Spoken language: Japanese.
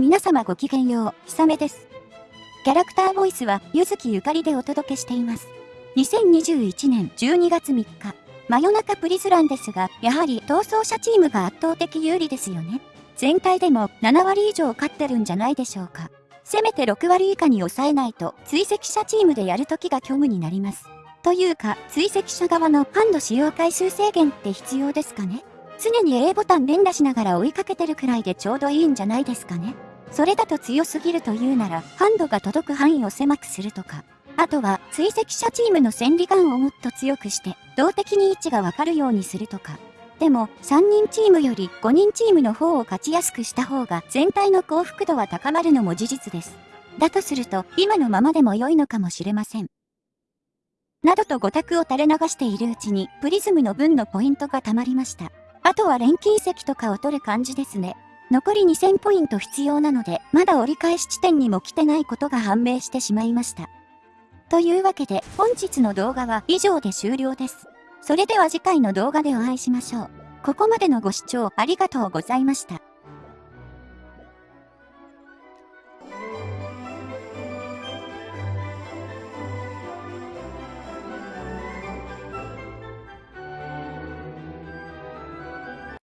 皆様ごきげんよう、ひさめです。キャラクターボイスは、ゆずきゆかりでお届けしています。2021年12月3日、真夜中プリズランですが、やはり逃走者チームが圧倒的有利ですよね。全体でも7割以上勝ってるんじゃないでしょうか。せめて6割以下に抑えないと、追跡者チームでやるときが虚無になります。というか、追跡者側のハンド使用回数制限って必要ですかね常に A ボタン連打しながら追いかけてるくらいでちょうどいいんじゃないですかねそれだと強すぎるというなら、ハンドが届く範囲を狭くするとか。あとは、追跡者チームの戦利眼をもっと強くして、動的に位置がわかるようにするとか。でも、3人チームより5人チームの方を勝ちやすくした方が全体の幸福度は高まるのも事実です。だとすると、今のままでも良いのかもしれません。などと5択を垂れ流しているうちに、プリズムの分のポイントが溜まりました。あとは錬金石とかを取る感じですね。残り2000ポイント必要なので、まだ折り返し地点にも来てないことが判明してしまいました。というわけで、本日の動画は以上で終了です。それでは次回の動画でお会いしましょう。ここまでのご視聴ありがとうございました。